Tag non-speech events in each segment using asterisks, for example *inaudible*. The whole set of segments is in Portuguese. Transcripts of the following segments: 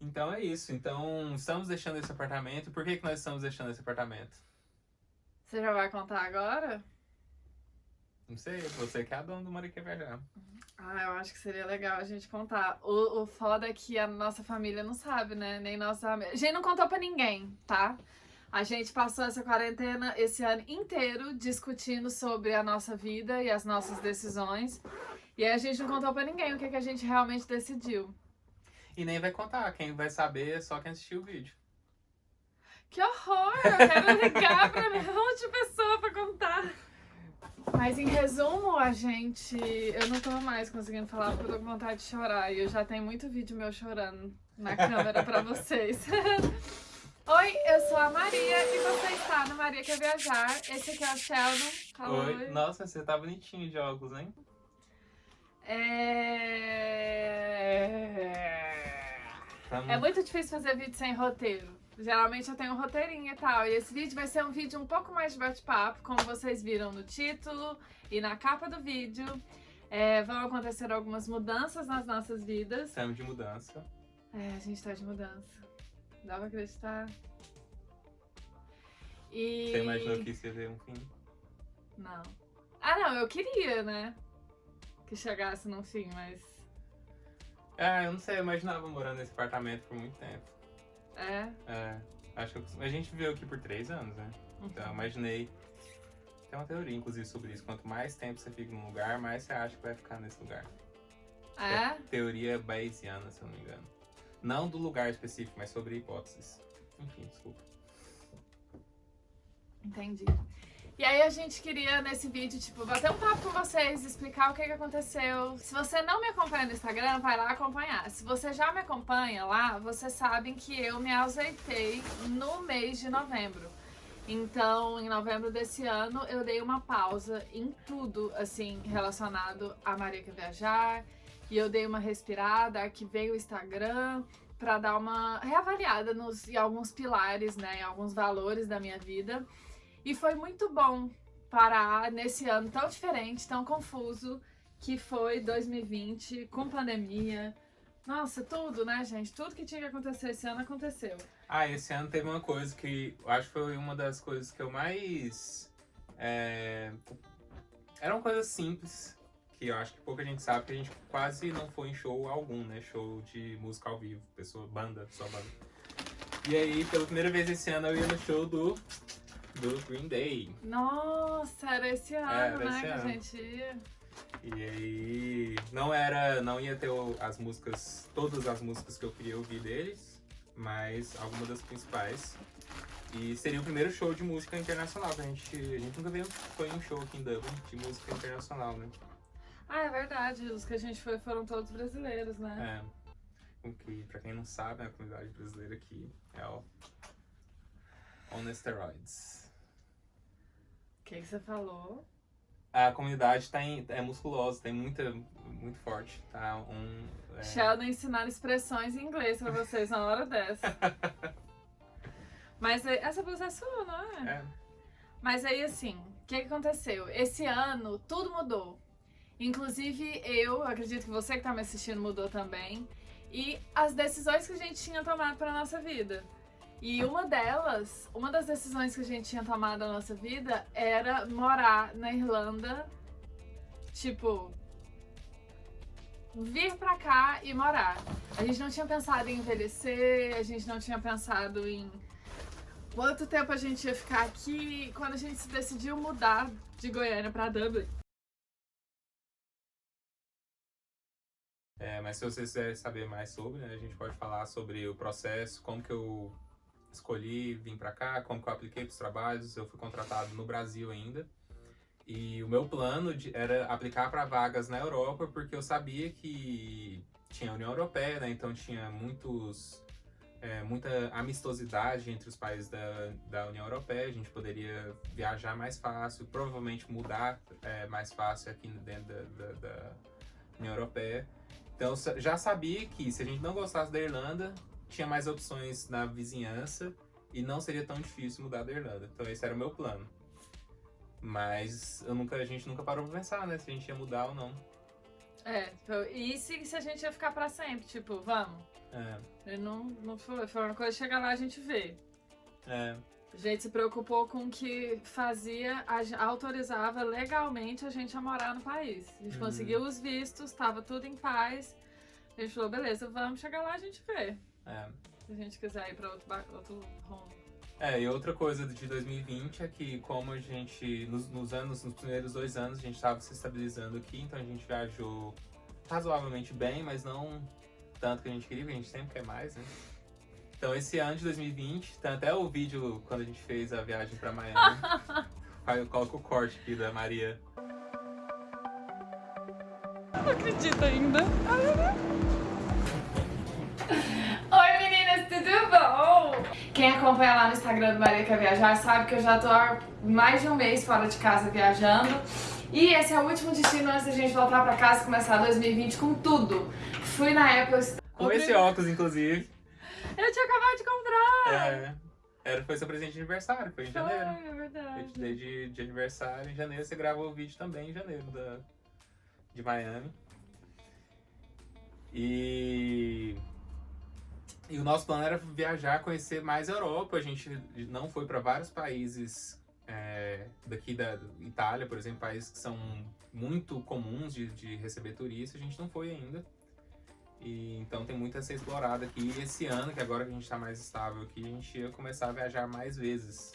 Então é isso. Então, estamos deixando esse apartamento. Por que, que nós estamos deixando esse apartamento? Você já vai contar agora? Não sei, você que é a dona do Viajar. Ah, eu acho que seria legal a gente contar. O, o foda é que a nossa família não sabe, né? Nem nossa. A gente não contou pra ninguém, tá? A gente passou essa quarentena esse ano inteiro discutindo sobre a nossa vida e as nossas decisões. E aí a gente não contou pra ninguém o que, que a gente realmente decidiu. E nem vai contar, quem vai saber é só quem assistiu o vídeo. Que horror! Eu quero ligar pra minha outra pessoa pra contar. Mas em resumo, a gente. Eu não tô mais conseguindo falar porque eu tô com vontade de chorar. E eu já tenho muito vídeo meu chorando na câmera pra *laughs* vocês. *laughs* Oi, eu sou a Maria e você está no Maria Quer Viajar. Esse aqui é o Sheldon. Fala Oi. oi. Nossa, você tá bonitinho de óculos, hein? É... Tá é muito difícil fazer vídeo sem roteiro. Geralmente eu tenho um roteirinho e tal. E esse vídeo vai ser um vídeo um pouco mais de bate-papo, como vocês viram no título e na capa do vídeo. É, vão acontecer algumas mudanças nas nossas vidas. Estamos de mudança. É, a gente tá de mudança. Dá pra acreditar? E... Você imaginou que isso ia ter um fim? Não. Ah, não, eu queria, né? Que chegasse num fim, mas... Ah, eu não sei, eu imaginava morando nesse apartamento por muito tempo. É? É, acho que eu- a gente viveu aqui por três anos, né? Então eu imaginei. Tem uma teoria, inclusive, sobre isso. Quanto mais tempo você fica num lugar, mais você acha que vai ficar nesse lugar. É? Teoria bayesiana, se eu não me engano. Não do lugar específico, mas sobre hipóteses. Enfim, desculpa. Entendi. E aí a gente queria nesse vídeo, tipo, bater um papo com vocês, explicar o que, que aconteceu. Se você não me acompanha no Instagram, vai lá acompanhar. Se você já me acompanha lá, vocês sabem que eu me ausentei no mês de novembro. Então, em novembro desse ano, eu dei uma pausa em tudo, assim, relacionado a Maria Quer Viajar. E eu dei uma respirada, arquivei o Instagram pra dar uma reavaliada nos, em alguns pilares, né, em alguns valores da minha vida. E foi muito bom parar nesse ano tão diferente, tão confuso, que foi 2020, com pandemia. Nossa, tudo, né, gente? Tudo que tinha que acontecer esse ano aconteceu. Ah, esse ano teve uma coisa que eu acho que foi uma das coisas que eu mais. É... Eram coisas simples, que eu acho que pouca gente sabe, que a gente quase não foi em show algum, né? Show de música ao vivo, pessoa, banda, só banda. E aí, pela primeira vez esse ano, eu ia no show do, do Green Day. Nossa, era esse ano, era né, esse que a ano. gente ia. E aí, não era, não ia ter o- as músicas, todas as músicas que eu queria ouvir deles, mas algumas das principais. E seria o primeiro show de música internacional, que a gente, a gente nunca veio, foi um show aqui em Dublin de música internacional, né? Ah, é verdade, os que a gente foi foram todos brasileiros, né? É. Com que, pra quem não sabe, a comunidade brasileira aqui é o On Steroids. O que, que você falou? A comunidade tá em, é musculosa, tem muita, muito forte, tá? Um, é, Sheldon ensinando expressões em inglês pra vocês na hora dessa. *laughs* Mas é- essa blusa é sua, não é? é. Mas aí, assim, o que, que aconteceu? Esse ano, tudo mudou. Inclusive, eu, acredito que você que tá me assistindo mudou também. E as decisões que a gente tinha tomado pra nossa vida. E uma delas, uma das decisões que a gente tinha tomado na nossa vida era morar na Irlanda. Tipo, vir pra cá e morar. A gente não tinha pensado em envelhecer, a gente não tinha pensado em quanto tempo a gente ia ficar aqui. Quando a gente se decidiu mudar de Goiânia pra Dublin. É, mas se vocês quiserem saber mais sobre, né, a gente pode falar sobre o processo, como que eu escolhi vir pra cá, como que eu apliquei pros trabalhos. Eu fui contratado no Brasil ainda. E o meu plano de- era aplicar para vagas na Europa, porque eu sabia que tinha a União Europeia, né? Então tinha muitos, é, muita amistosidade entre os países da, da União Europeia. A gente poderia viajar mais fácil, provavelmente mudar é, mais fácil aqui dentro da, da, da União Europeia. Então já sabia que se a gente não gostasse da Irlanda, tinha mais opções na vizinhança e não seria tão difícil mudar da Irlanda. Então esse era o meu plano. Mas nunca, a gente nunca parou pra pensar, né? Se a gente ia mudar ou não. É, tipo, e se, se a gente ia ficar pra sempre? Tipo, vamos. É, Ele não, não foi. Foi uma coisa chegar lá a gente ver. é, A gente se preocupou com o que fazia, a autorizava legalmente a gente a morar no país. A gente Uhum. conseguiu os vistos, tava tudo em paz. A gente falou, beleza, vamos chegar lá a gente vê. É. Se a gente quiser ir pra outro, outro rumo. É, e outra coisa de 2020 é que como a gente, nos, nos anos, nos primeiros dois anos, a gente estava se estabilizando aqui, então a gente viajou razoavelmente bem, mas não tanto que a gente queria, porque a gente sempre quer mais, né? Então esse ano de 2020, tem até o vídeo quando a gente fez a viagem pra Miami. *laughs* Eu coloco o corte aqui da Maria. Não acredito ainda. *laughs* Oi meninas, tudo bom? Quem acompanha lá no Instagram do Maria Quer Viajar sabe que eu já tô há mais de um mês fora de casa viajando. E esse é o último destino antes da gente voltar pra casa e começar 2020 com tudo. Fui na Apple Store. Com esse óculos, inclusive. Eu tinha acabado de comprar! É, era, foi seu presente de aniversário, foi em Foi, janeiro. é Eu te verdade. dei de, de aniversário em janeiro, você gravou o vídeo também em janeiro da, de Miami. E, e o nosso plano era viajar, conhecer mais a Europa. A gente não foi para vários países é, daqui da Itália, por exemplo, países que são muito comuns de, de receber turistas, a gente não foi ainda. E, então tem muito a ser explorado aqui. E esse ano, que agora que a gente está mais estável aqui, a gente ia começar a viajar mais vezes.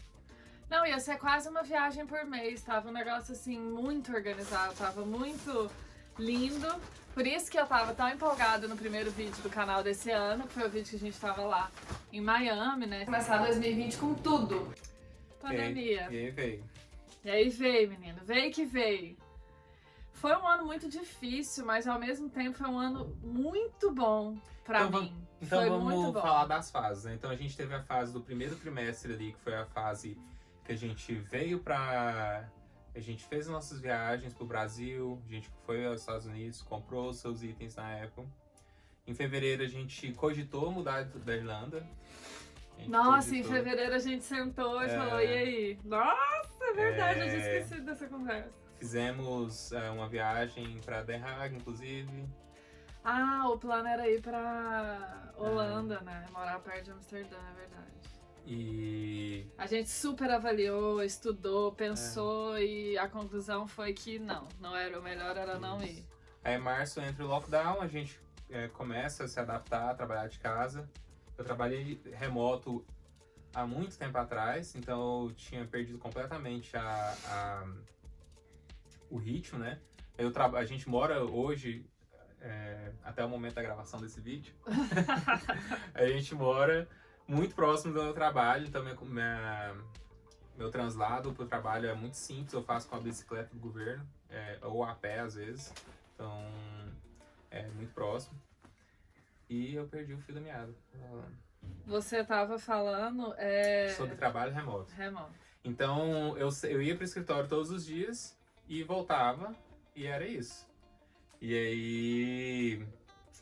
Não, ia ser quase uma viagem por mês. Tava um negócio assim muito organizado, tava muito lindo. Por isso que eu tava tão empolgada no primeiro vídeo do canal desse ano, que foi o vídeo que a gente tava lá em Miami, né? Começar 2020 com tudo. Pandemia. E aí veio. E aí veio, menino, veio que veio. Foi um ano muito difícil, mas ao mesmo tempo foi um ano muito bom pra Então mim. Então foi vamos muito bom. falar das fases, né? Então a gente teve a fase do primeiro trimestre ali, que foi a fase que a gente veio pra. A gente fez nossas viagens pro Brasil, a gente foi aos Estados Unidos, comprou os seus itens na Apple. Em fevereiro a gente cogitou mudar da Irlanda. Nossa, em cogitou. fevereiro a gente sentou e É. falou, e aí? Nossa, é verdade, eu tinha É. esquecido dessa conversa. Fizemos é, uma viagem pra Den Haag, inclusive. Ah, o plano era ir pra Holanda, né? Morar perto de Amsterdã, é verdade. E A gente super avaliou, estudou, pensou e a conclusão foi que não, não era o melhor era não ir. Aí, em março, entra o lockdown, a gente é, começa a se adaptar, a trabalhar de casa. Eu trabalhei remoto há muito tempo atrás, então eu tinha perdido completamente a, a- o ritmo, né? Eu a gente mora hoje, é, até o momento da gravação desse vídeo, *laughs* *laughs* a gente mora muito próximo do meu trabalho, então minha, minha- meu translado para o trabalho é muito simples, eu faço com a bicicleta do governo, é, ou a pé às vezes, então é muito próximo. E eu perdi o fio da meada, Você tava falando é... sobre trabalho remoto. remoto. Então eu, eu ia para o escritório todos os dias e voltava, e era isso. E aí,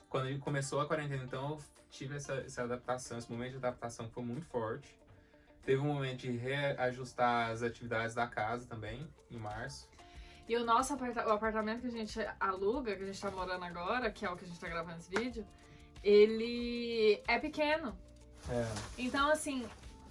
quando começou a quarentena, então eu tive essa, essa adaptação, esse momento de adaptação foi muito forte. Teve um momento de reajustar as atividades da casa também, em março. E o nosso aparta- o apartamento que a gente aluga, que a gente tá morando agora, que é o que a gente tá gravando esse vídeo, ele é pequeno. É. Então, assim,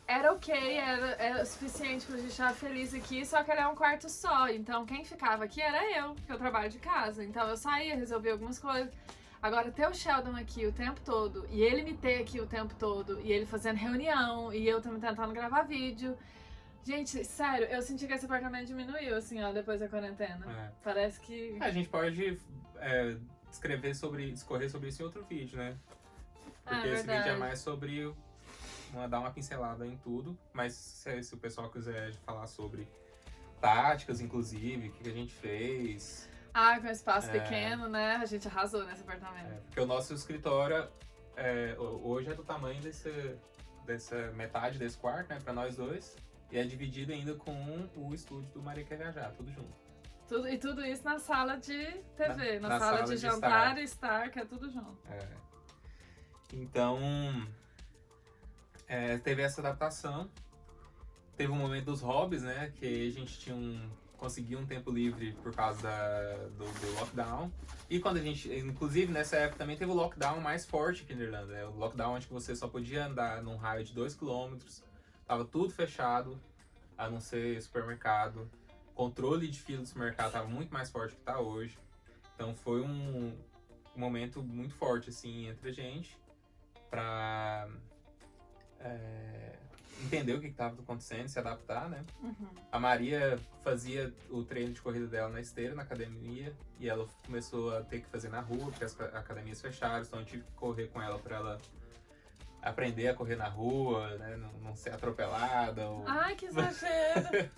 era ok, era, era suficiente pra gente estar feliz aqui, só que era um quarto só. Então, quem ficava aqui era eu, que eu trabalho de casa. Então, eu saía, resolvia algumas coisas. Agora, ter o Sheldon aqui o tempo todo, e ele me ter aqui o tempo todo, e ele fazendo reunião, e eu também tentando gravar vídeo. Gente, sério, eu senti que esse apartamento diminuiu, assim, ó, depois da quarentena. É. Parece que. A gente pode é, escrever sobre, discorrer sobre isso em outro vídeo, né? Ah, Porque esse vídeo é mais sobre uma, dar uma pincelada em tudo, mas se, se o pessoal quiser falar sobre táticas, inclusive, o que, que a gente fez, Ah, com espaço É. pequeno, né? A gente arrasou nesse apartamento. é, porque o nosso escritório é, ho- hoje é do tamanho desse, dessa metade desse quarto, né, pra nós dois, e é dividido ainda com o estúdio do Maria Quer Viajar, tudo junto. Tudo, e tudo isso na sala de TV, na, Na- na sala, sala de de jantar e estar, que é tudo junto. É. Então, é, teve essa adaptação. Teve um momento dos hobbies, né? Que a gente tinha um consegui um tempo livre por causa da, do, do, lockdown. E quando a gente, inclusive nessa época também teve o lockdown mais forte aqui na Irlanda, né? O lockdown onde você só podia andar num raio de 2 km, tava tudo fechado, a não ser supermercado. Controle de fila do supermercado tava muito mais forte que tá hoje. Então foi um, momento muito forte assim entre a gente pra é, entender o que estava acontecendo, se adaptar, né? Uhum. A Maria fazia o treino de corrida dela na esteira, na academia, e ela começou a ter que fazer na rua, porque as academias fecharam, então eu tive que correr com ela para ela aprender a correr na rua, né? Não, não ser atropelada. Ou... Ai, que exagero!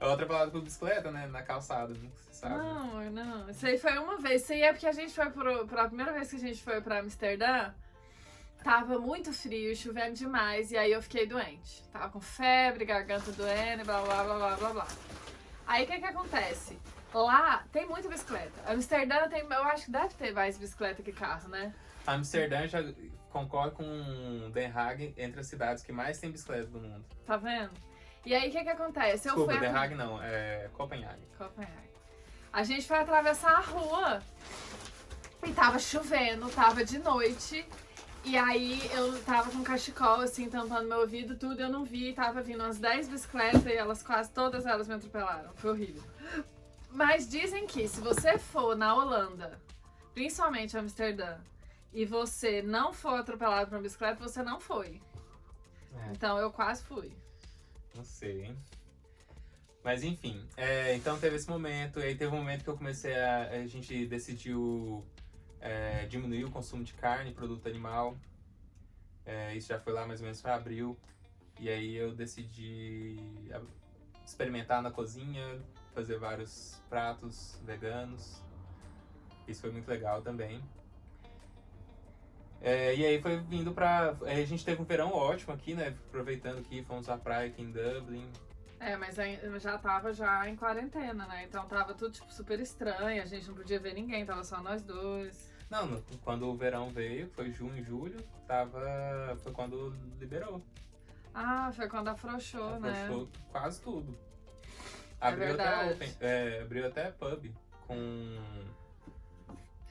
Outra palavra com bicicleta, né? Na calçada, não se sabe. Não, não. Isso aí foi uma vez. Isso aí é porque a gente foi pro, pra primeira vez que a gente foi pra Amsterdã. Tava muito frio, chovendo demais, e aí eu fiquei doente. Tava com febre, garganta doendo, blá blá blá blá blá blá. Aí o que que acontece? Lá tem muita bicicleta. Amsterdã tem, eu acho que deve ter mais bicicleta que carro, né? Amsterdã já concorre com Den Haag entre as cidades que mais tem bicicleta do mundo. Tá vendo? E aí o que que acontece? Eu Desculpa, fui Den Haag não, é Copenhague. Copenhague. A gente foi atravessar a rua e tava chovendo, tava de noite. E aí eu tava com cachecol, assim, tampando meu ouvido, tudo, eu não vi, tava vindo umas 10 bicicletas e elas quase todas elas me atropelaram. Foi horrível. Mas dizem que se você for na Holanda, principalmente Amsterdã, e você não for atropelado por uma bicicleta, você não foi. É. Então eu quase fui. Não sei, hein? Mas enfim, é, então teve esse momento, e aí teve um momento que eu comecei a. A gente decidiu é, diminuir o consumo de carne, produto animal. É, isso já foi lá mais ou menos para abril. E aí eu decidi experimentar na cozinha, fazer vários pratos veganos. Isso foi muito legal também. É, e aí foi vindo pra. A gente teve um verão ótimo aqui, né? Aproveitando que fomos à praia aqui em Dublin. É, mas já tava já em quarentena, né? Então tava tudo tipo, super estranho, a gente não podia ver ninguém, tava só nós dois. Não, quando o verão veio, foi junho, julho, tava. Foi quando liberou. Ah, foi quando afrouxou, né? Afrouxou quase tudo. É abriu, até open, é, abriu até pub com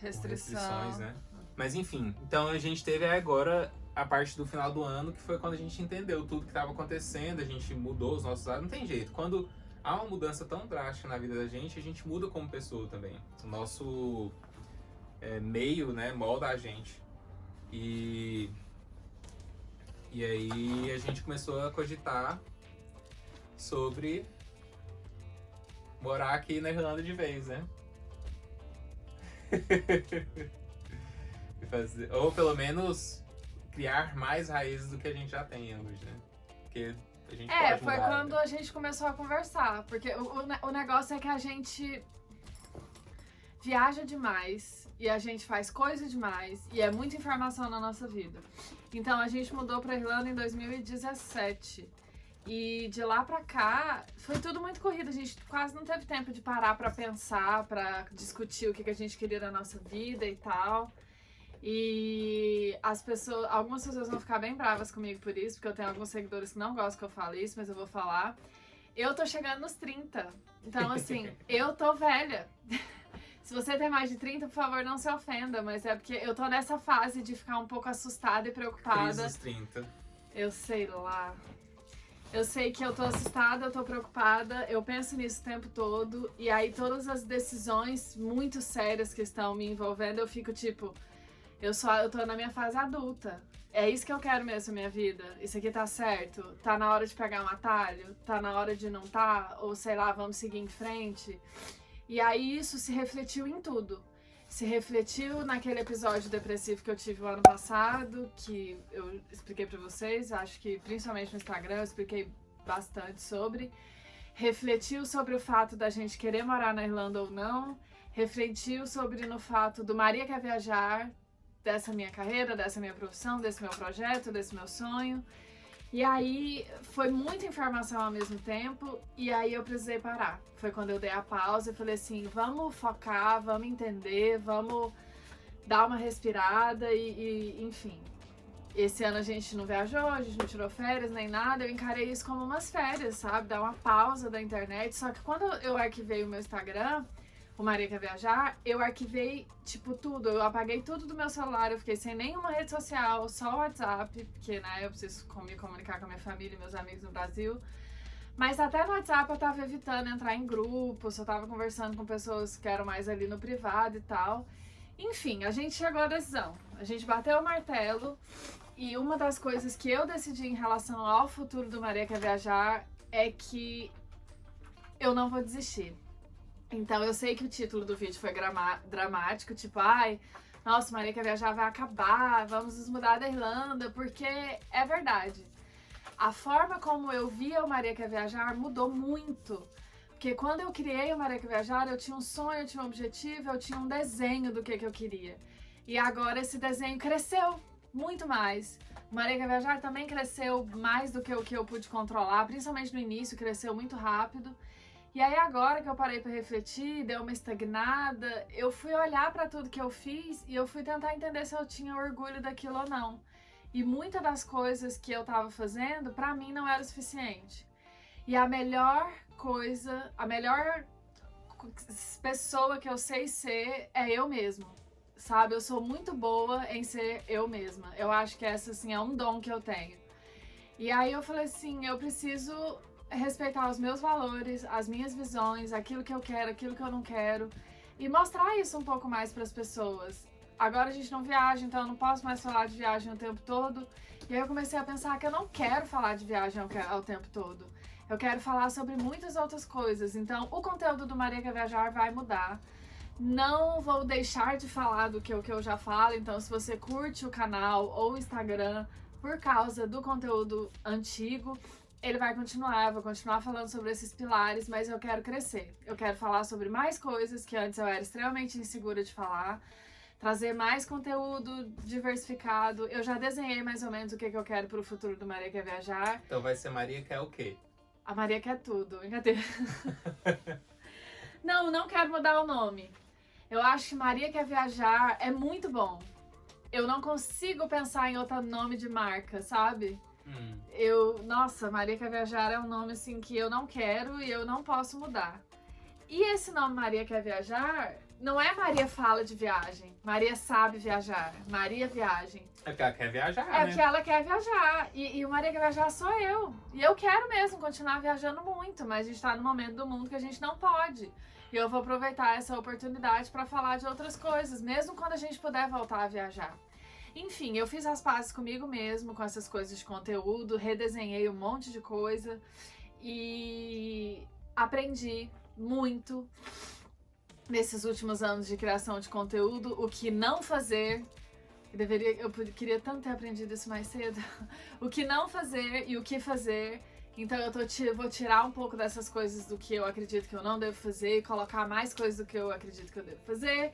Restrição. Com restrições, né? Mas enfim, então a gente teve agora a parte do final do ano, que foi quando a gente entendeu tudo que estava acontecendo, a gente mudou os nossos hábitos. Não tem jeito. Quando há uma mudança tão drástica na vida da gente, a gente muda como pessoa também. O nosso é, meio, né, molda a gente. E, e aí a gente começou a cogitar sobre morar aqui na Irlanda de vez, né? *laughs* fazer, ou pelo menos criar mais raízes do que a gente já tem hoje, né? Porque a gente É, foi mudar, quando né? a gente começou a conversar. Porque o, o, o negócio é que a gente viaja demais e a gente faz coisa demais e é muita informação na nossa vida. Então a gente mudou pra Irlanda em 2017. E de lá pra cá, foi tudo muito corrido. A gente quase não teve tempo de parar pra pensar, pra discutir o que, que a gente queria da nossa vida e tal. E as pessoas, algumas pessoas vão ficar bem bravas comigo por isso, porque eu tenho alguns seguidores que não gostam que eu fale isso, mas eu vou falar. Eu tô chegando nos 30. Então, assim, *laughs* eu tô velha. *laughs* Se você tem mais de 30, por favor, não se ofenda, mas é porque eu tô nessa fase de ficar um pouco assustada e preocupada. Crise dos 30. Eu sei lá. Eu sei que eu tô assustada, eu tô preocupada, eu penso nisso o tempo todo, e aí todas as decisões muito sérias que estão me envolvendo, eu fico tipo, eu só eu tô na minha fase adulta. É isso que eu quero mesmo na minha vida. Isso aqui tá certo? Tá na hora de pegar um atalho? Tá na hora de não tá? Ou sei lá, vamos seguir em frente? E aí isso se refletiu em tudo. Se refletiu naquele episódio depressivo que eu tive o ano passado, que eu expliquei pra vocês, acho que principalmente no Instagram eu expliquei bastante sobre. Refletiu sobre o fato da gente querer morar na Irlanda ou não. Refletiu sobre no fato do Maria quer viajar, dessa minha carreira, dessa minha profissão, desse meu projeto, desse meu sonho. E aí foi muita informação ao mesmo tempo e aí eu precisei parar. Foi quando eu dei a pausa e falei assim, vamos focar, vamos entender, vamos dar uma respirada e, e enfim. esse ano a gente não viajou, a gente não tirou férias nem nada, eu encarei isso como umas férias, sabe? Dar uma pausa da internet. Só que quando eu arquivei o meu Instagram, o Maria Quer Viajar, eu arquivei, tipo, tudo. Eu apaguei tudo do meu celular, eu fiquei sem nenhuma rede social, só o WhatsApp, porque, né, eu preciso me comunicar com a minha família e meus amigos no Brasil. Mas até no WhatsApp eu tava evitando entrar em grupos, eu tava conversando com pessoas que eram mais ali no privado e tal. Enfim, a gente chegou à decisão. A gente bateu o martelo e uma das coisas que eu decidi em relação ao futuro do Maria Quer Viajar é que eu não vou desistir. Então eu sei que o título do vídeo foi dramático, tipo, ai, nossa, Maria Quer Viajar vai acabar, vamos nos mudar da Irlanda, porque é verdade a forma como eu via o Maria Quer Viajar mudou muito. Porque quando eu criei o Maria Quer Viajar, eu tinha um sonho, eu tinha um objetivo, eu tinha um desenho do que, que eu queria. E agora esse desenho cresceu muito mais. O Maria Quer Viajar também cresceu mais do que o que eu pude controlar, principalmente no início, cresceu muito rápido. E aí agora que eu parei para refletir, deu uma estagnada, eu fui olhar para tudo que eu fiz e eu fui tentar entender se eu tinha orgulho daquilo ou não. E muitas das coisas que eu estava fazendo, para mim, não era o suficiente. E a melhor coisa, a melhor pessoa que eu sei ser é eu mesma. Sabe? Eu sou muito boa em ser eu mesma. Eu acho que essa, assim, é um dom que eu tenho. E aí eu falei assim, eu preciso respeitar os meus valores, as minhas visões, aquilo que eu quero, aquilo que eu não quero. E mostrar isso um pouco mais para as pessoas agora a gente não viaja, então eu não posso mais falar de viagem o tempo todo. E aí eu comecei a pensar que eu não quero falar de viagem ao, ao tempo todo. Eu quero falar sobre muitas outras coisas. Então, o conteúdo do Maria Quer Viajar vai mudar. Não vou deixar de falar do que, o que eu já falo. Então, se você curte o canal ou o Instagram por causa do conteúdo antigo, ele vai continuar. Eu vou continuar falando sobre esses pilares, mas eu quero crescer. Eu quero falar sobre mais coisas que antes eu era extremamente insegura de falar trazer mais conteúdo diversificado. Eu já desenhei mais ou menos o que, que eu quero para o futuro do Maria Quer Viajar. Então vai ser Maria Quer o quê? A Maria quer tudo, brincadeira. *laughs* não, não quero mudar o nome. Eu acho que Maria Quer Viajar é muito bom. Eu não consigo pensar em outro nome de marca, sabe? Hum. Eu, nossa, Maria Quer Viajar é um nome assim que eu não quero e eu não posso mudar. E esse nome Maria Quer Viajar não é Maria fala de viagem, Maria sabe viajar, Maria viagem. É porque ela quer viajar, É né? porque ela quer viajar. E, e o Maria quer viajar sou eu. E eu quero mesmo continuar viajando muito, mas a gente tá no momento do mundo que a gente não pode. E eu vou aproveitar essa oportunidade para falar de outras coisas, mesmo quando a gente puder voltar a viajar. Enfim, eu fiz as pazes comigo mesmo, com essas coisas de conteúdo, redesenhei um monte de coisa e aprendi muito nesses últimos anos de criação de conteúdo, o que não fazer. Eu, deveria, eu queria tanto ter aprendido isso mais cedo. *laughs* o que não fazer e o que fazer. Então eu tô, vou tirar um pouco dessas coisas do que eu acredito que eu não devo fazer e colocar mais coisas do que eu acredito que eu devo fazer.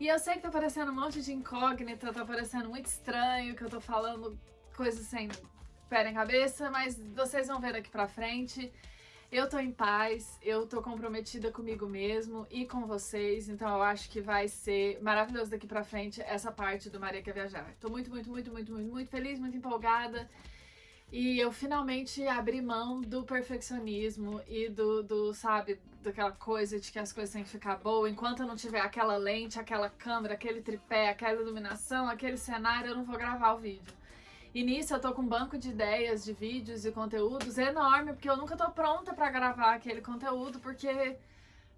E eu sei que tá parecendo um monte de incógnita, tá parecendo muito estranho que eu tô falando coisas sem pé em cabeça, mas vocês vão ver daqui pra frente. Eu tô em paz, eu tô comprometida comigo mesmo e com vocês, então eu acho que vai ser maravilhoso daqui pra frente essa parte do Maria Quer Viajar. Tô muito, muito, muito, muito, muito, muito feliz, muito empolgada. E eu finalmente abri mão do perfeccionismo e do, do, sabe, daquela coisa de que as coisas têm que ficar boas. Enquanto eu não tiver aquela lente, aquela câmera, aquele tripé, aquela iluminação, aquele cenário, eu não vou gravar o vídeo. E nisso eu tô com um banco de ideias, de vídeos e conteúdos enorme, porque eu nunca tô pronta pra gravar aquele conteúdo, porque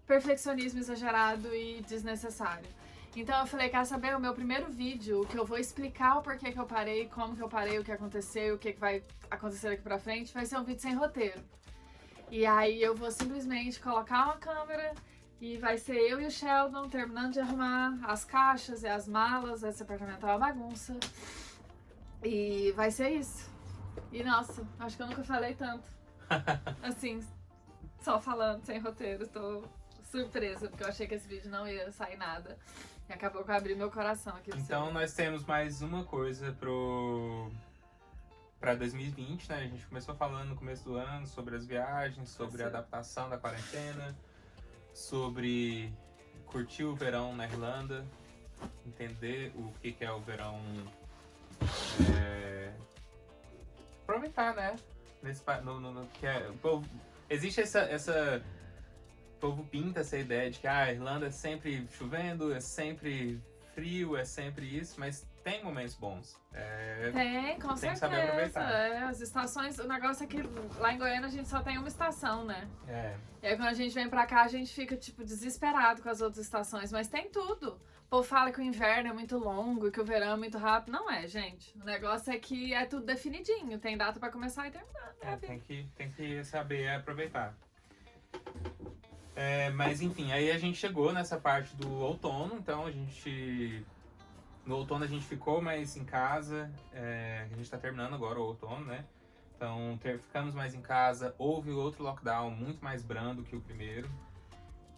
perfeccionismo exagerado e desnecessário. Então eu falei, quer saber, o meu primeiro vídeo, que eu vou explicar o porquê que eu parei, como que eu parei, o que aconteceu, o que, que vai acontecer daqui pra frente, vai ser um vídeo sem roteiro. E aí eu vou simplesmente colocar uma câmera e vai ser eu e o Sheldon terminando de arrumar as caixas e as malas, esse apartamento é uma bagunça. E vai ser isso. E nossa, acho que eu nunca falei tanto. *laughs* Assim, só falando, sem roteiro. Tô surpresa, porque eu achei que esse vídeo não ia sair nada. Acabou que eu abri meu coração aqui. Então seu. nós temos mais uma coisa pro para 2020, né? A gente começou falando no começo do ano sobre as viagens, sobre a adaptação da quarentena, sobre curtir o verão na Irlanda, entender o que, que é o verão é, aproveitar, né? Nesse, no, no, no, que é, povo, existe essa, essa. O povo pinta essa ideia de que ah, a Irlanda é sempre chovendo, é sempre frio, é sempre isso, mas tem momentos bons. É, tem, com tem certeza. que saber aproveitar. É, as estações, o negócio é que lá em Goiânia a gente só tem uma estação, né? É. E aí quando a gente vem pra cá, a gente fica, tipo, desesperado com as outras estações, mas tem tudo. O povo fala que o inverno é muito longo e que o verão é muito rápido. Não é, gente. O negócio é que é tudo definidinho. Tem data pra começar e terminar. É, tem, que, tem que saber aproveitar. É, mas enfim, aí a gente chegou nessa parte do outono, então a gente. No outono a gente ficou mais em casa. É, a gente tá terminando agora o outono, né? Então ter, ficamos mais em casa. Houve outro lockdown muito mais brando que o primeiro.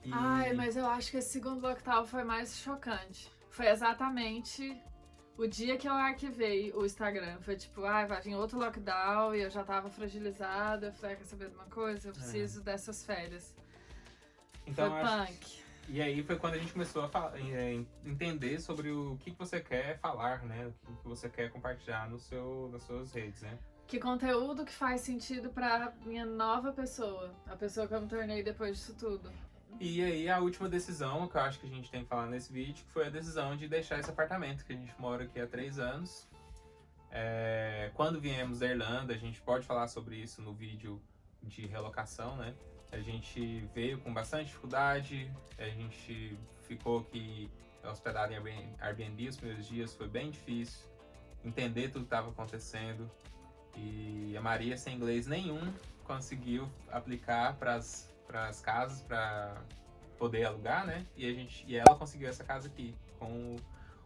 E... Ai, mas eu acho que esse segundo lockdown foi mais chocante. Foi exatamente o dia que eu arquivei o Instagram. Foi tipo, ai, vai vir outro lockdown e eu já tava fragilizada. Eu falei, ah, quer saber de uma coisa? Eu preciso é. dessas férias. Então, foi acho... punk. E aí foi quando a gente começou a falar, entender sobre o que, que você quer falar, né? O que, que você quer compartilhar no seu, nas suas redes, né? Que conteúdo que faz sentido pra minha nova pessoa. A pessoa que eu me tornei depois disso tudo. E aí a última decisão que eu acho que a gente tem que falar nesse vídeo foi a decisão de deixar esse apartamento que a gente mora aqui há três anos. É, quando viemos da Irlanda, a gente pode falar sobre isso no vídeo de relocação, né? A gente veio com bastante dificuldade, a gente ficou aqui hospedado em Airbnb os primeiros dias, foi bem difícil entender tudo que estava acontecendo. E a Maria, sem inglês nenhum, conseguiu aplicar para as casas para poder alugar, né? E, a gente, e ela conseguiu essa casa aqui, com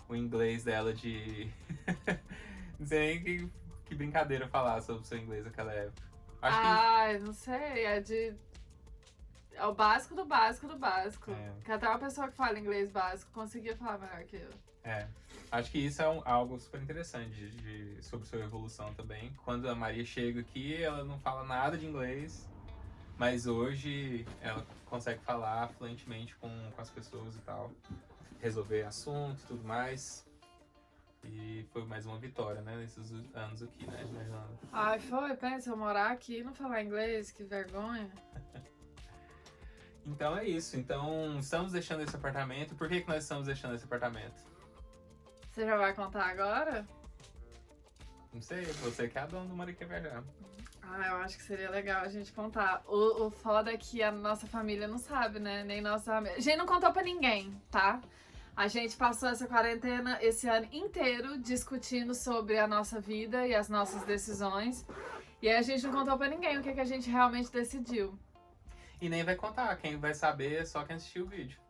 o inglês dela de. *laughs* não sei nem que, que brincadeira falar sobre o seu inglês naquela época. Acho Ai, que... não sei, é de é o básico do básico do básico. É. Que até uma pessoa que fala inglês básico conseguia falar melhor que eu. É. Acho que isso é um, algo super interessante de, de, sobre sua evolução também. Quando a Maria chega aqui, ela não fala nada de inglês, mas hoje ela consegue falar fluentemente com, com as pessoas e tal, resolver assuntos e tudo mais. E foi mais uma vitória, né, nesses anos aqui, né. Ai, foi, pensa, eu morar aqui e não falar inglês, que vergonha. *laughs* Então é isso. Então estamos deixando esse apartamento. Por que, que nós estamos deixando esse apartamento? Você já vai contar agora? Não sei, você que é a dona do Mariquê Viajar. Ah, eu acho que seria legal a gente contar. O, o foda é que a nossa família não sabe, né? Nem nossa A gente não contou pra ninguém, tá? A gente passou essa quarentena esse ano inteiro discutindo sobre a nossa vida e as nossas decisões. E aí a gente não contou pra ninguém o que, que a gente realmente decidiu. E nem vai contar, quem vai saber é só quem assistiu o vídeo.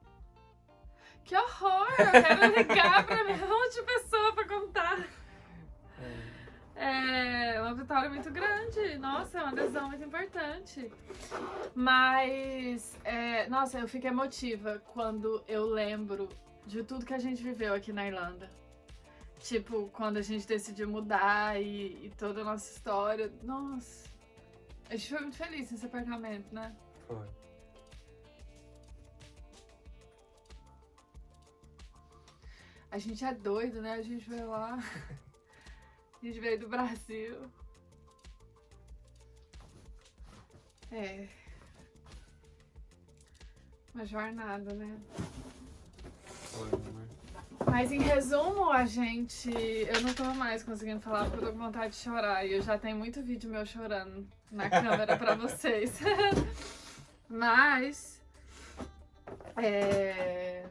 Que horror! Eu quero ligar pra monte de pessoa pra contar. É. é uma vitória muito grande. Nossa, é uma decisão muito importante. Mas, é, nossa, eu fico emotiva quando eu lembro de tudo que a gente viveu aqui na Irlanda. Tipo, quando a gente decidiu mudar e, e toda a nossa história. Nossa, a gente foi muito feliz nesse apartamento, né? Foi. A gente é doido, né? A gente veio lá. A gente veio do Brasil. É. Uma jornada, né? Foi, né? Mas em resumo, a gente. Eu não tô mais conseguindo falar porque eu tô com vontade de chorar. E eu já tenho muito vídeo meu chorando na câmera pra *laughs* vocês. *laughs* Mas. É.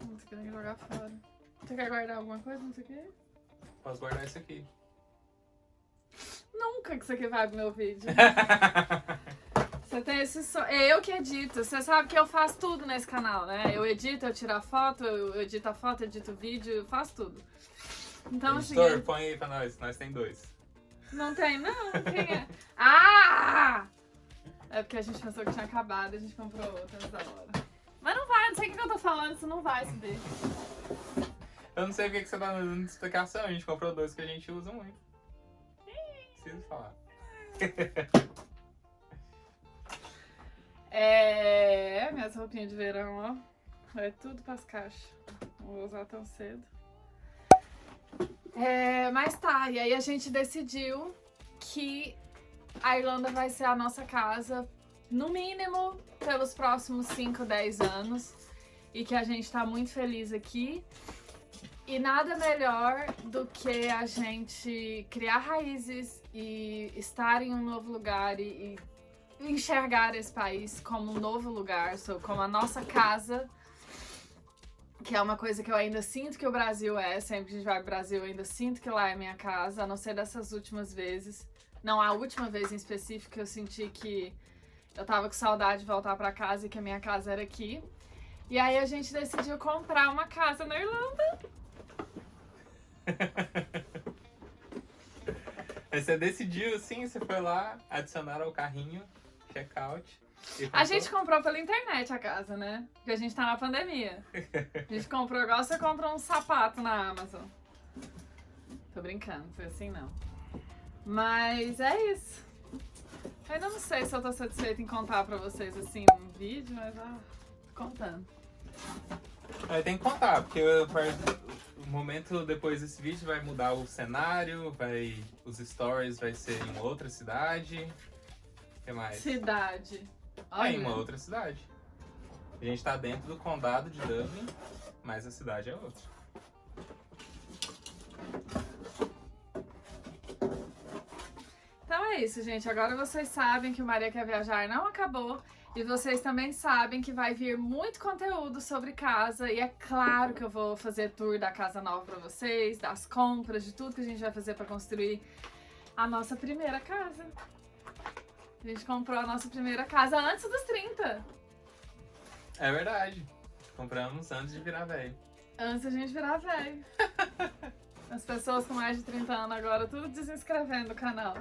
Não sei querendo jogar fora. Você quer guardar alguma coisa? Não sei o quê? Posso guardar isso aqui. Nunca que isso aqui vai pro meu vídeo. *laughs* Você tem esse so... É eu que edito. Você sabe que eu faço tudo nesse canal, né? Eu edito, eu tiro a foto, eu edito a foto, edito o vídeo, eu faço tudo. Então, Editor, assim. põe aí pra nós, nós tem dois. Não tem, não? Quem é? Ah! É porque a gente pensou que tinha acabado a gente comprou outra nessa hora. Mas não vai, não sei o que eu tô falando, isso não vai subir. Eu não sei o que, você tá dando de explicação, a gente comprou dois que a gente usa muito. Preciso falar. *laughs* É, minhas roupinhas de verão, ó. É tudo pras caixas. Não vou usar tão cedo. É, mas tá, e aí a gente decidiu que a Irlanda vai ser a nossa casa, no mínimo, pelos próximos 5, 10 anos. E que a gente tá muito feliz aqui. E nada melhor do que a gente criar raízes e estar em um novo lugar e, e enxergar esse país como um novo lugar, como a nossa casa que é uma coisa que eu ainda sinto que o Brasil é, sempre que a gente vai pro Brasil eu ainda sinto que lá é minha casa, a não ser dessas últimas vezes. Não, a última vez em específico eu senti que eu tava com saudade de voltar pra casa e que a minha casa era aqui. E aí a gente decidiu comprar uma casa na Irlanda. *laughs* você decidiu sim, você foi lá, adicionar ao carrinho, checkout. A gente comprou pela internet a casa, né? Porque a gente tá na pandemia. A gente comprou igual você compra um sapato na Amazon. Tô brincando, foi assim não. Mas é isso. Eu ainda não sei se eu tô satisfeita em contar pra vocês assim num vídeo, mas ah, tô contando. É, tem que contar, porque o momento depois desse vídeo vai mudar o cenário, vai, os stories vai ser em outra cidade. O que mais? Cidade. Olha. É em uma outra cidade. A gente tá dentro do condado de Dublin, mas a cidade é outra. Então é isso, gente. Agora vocês sabem que o Maria Quer Viajar não acabou. E vocês também sabem que vai vir muito conteúdo sobre casa. E é claro que eu vou fazer tour da casa nova pra vocês, das compras, de tudo que a gente vai fazer pra construir a nossa primeira casa. A gente comprou a nossa primeira casa antes dos 30. É verdade. Compramos antes de virar velho. Antes da gente virar velho. *laughs* As pessoas com mais de 30 anos agora tudo desinscrevendo o canal.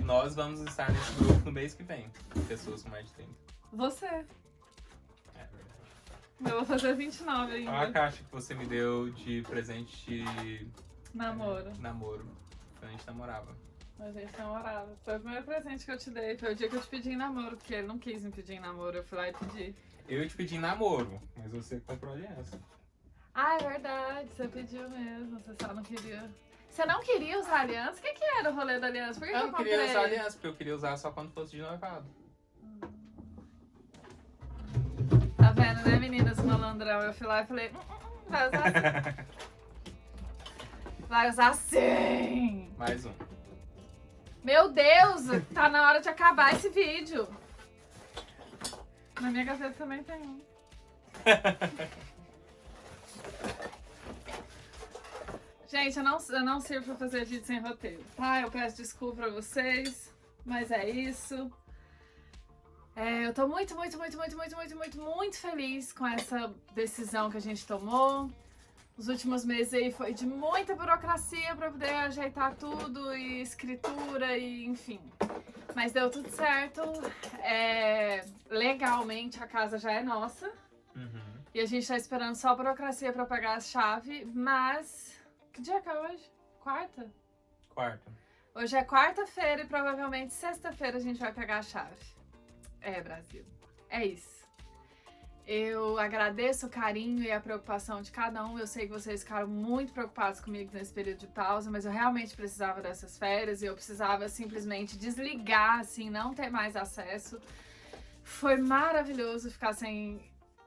E nós vamos estar nesse grupo no mês que vem. Pessoas com mais de 30. Você. É verdade. Eu vou fazer 29 ainda. Olha a caixa que você me deu de presente de... Namoro. É, namoro. Quando a gente namorava. A gente namorava. Foi o primeiro presente que eu te dei. Foi o dia que eu te pedi em namoro, porque ele não quis me pedir em namoro. Eu fui lá e pedi. Eu te pedi em namoro, mas você comprou aliança. Ah, é verdade. Você pediu mesmo. Você só não queria. Você não queria usar aliança? O que, que era o rolê da aliança? Por que eu, eu não queria usar aliança, porque eu queria usar só quando fosse de noivado. Tá vendo, né, meninas? Malandrão. Eu fui lá e falei, hum, hum, hum vai usar assim. *laughs* vai usar sim! Mais um. Meu Deus, tá na hora de acabar esse vídeo. Na minha gaveta também tem um. *laughs* Gente, eu não, eu não sirvo pra fazer vídeo sem roteiro, tá? Eu peço desculpa pra vocês, mas é isso. É, eu tô muito, muito, muito, muito, muito, muito, muito, muito feliz com essa decisão que a gente tomou. Os últimos meses aí foi de muita burocracia para poder ajeitar tudo e escritura e enfim. Mas deu tudo certo. É, legalmente a casa já é nossa. Uhum. E a gente tá esperando só a burocracia para pegar a chave, mas... Que dia que é hoje? Quarta? Quarta. Hoje é quarta-feira e provavelmente sexta-feira a gente vai pegar a chave. É, Brasil. É isso. Eu agradeço o carinho e a preocupação de cada um. Eu sei que vocês ficaram muito preocupados comigo nesse período de pausa, mas eu realmente precisava dessas férias e eu precisava simplesmente desligar, assim, não ter mais acesso. Foi maravilhoso ficar sem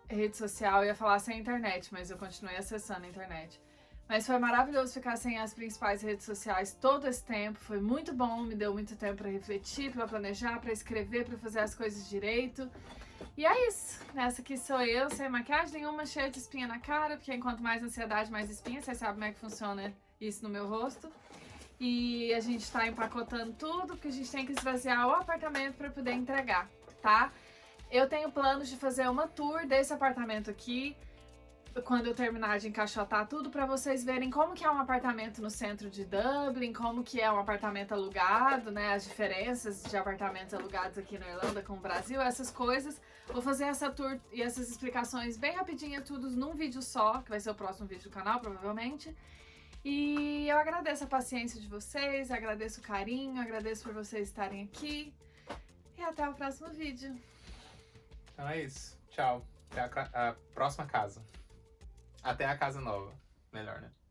rede social, eu ia falar sem internet, mas eu continuei acessando a internet. Mas foi maravilhoso ficar sem as principais redes sociais todo esse tempo, foi muito bom, me deu muito tempo para refletir, para planejar, para escrever, para fazer as coisas direito. E é isso. Essa aqui sou eu, sem maquiagem nenhuma, cheia de espinha na cara, porque enquanto mais ansiedade, mais espinha. Vocês sabem como é que funciona isso no meu rosto. E a gente tá empacotando tudo, porque a gente tem que esvaziar o apartamento para poder entregar, tá? Eu tenho planos de fazer uma tour desse apartamento aqui, quando eu terminar de encaixotar tudo, para vocês verem como que é um apartamento no centro de Dublin, como que é um apartamento alugado, né, as diferenças de apartamentos alugados aqui na Irlanda com o Brasil, essas coisas. Vou fazer essa tour e essas explicações bem rapidinho, tudo num vídeo só, que vai ser o próximo vídeo do canal, provavelmente. E eu agradeço a paciência de vocês, agradeço o carinho, agradeço por vocês estarem aqui. E até o próximo vídeo. Então é isso. Tchau. Até a, a próxima casa. Até a casa nova. Melhor, né?